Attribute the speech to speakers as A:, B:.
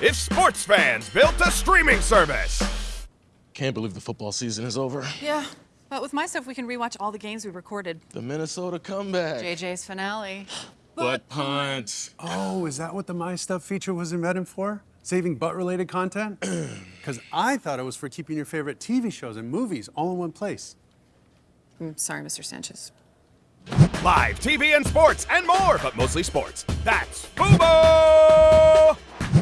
A: if sports fans built a streaming service.
B: Can't believe the football season is over.
C: Yeah, but with my stuff, we can rewatch all the games we recorded.
B: The Minnesota comeback.
C: JJ's finale.
B: Butt punt.
D: Oh, is that what the My Stuff feature was invented for? Saving butt-related content? Because I thought it was for keeping your favorite TV shows and movies all in one place.
C: I'm sorry, Mr. Sanchez.
A: Live TV and sports and more, but mostly sports. That's Fubo!